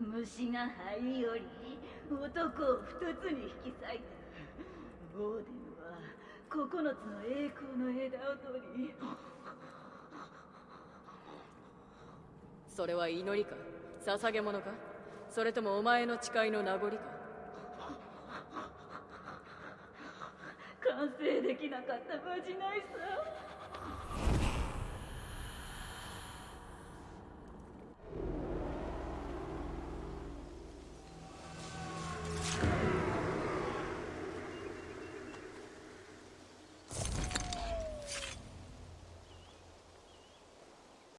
虫が灰より男を二つに引き裂いた。オーデンは九つの栄光の枝を取り。それは祈りか？捧げ物か？それともお前の誓いの名残か？完成できなかったまじないさ。